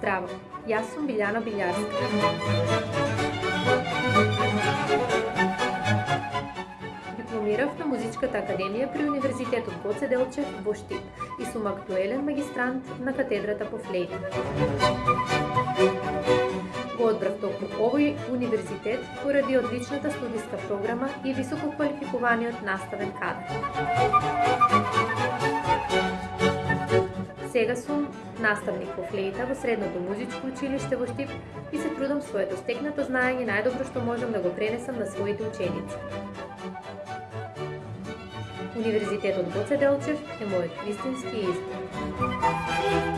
Здраво, јас сум Билјана Билјарска. Дипломирав на Музичката академија при Универзитетот Гоце Делчев во Штип и сум актуелен магистрант на катедрата по флейт. Го одбрав токму овој универзитет поради одличната студиска програма и високо квалификуваниот наставен кадар. Сега сум наставник по флейта во Средното музичко училиште во Штип и се трудам своето стекнато знаење најдобро што можам да го пренесам на своите ученици. Универзитетот Гоце Делчев е мојот вистински избор.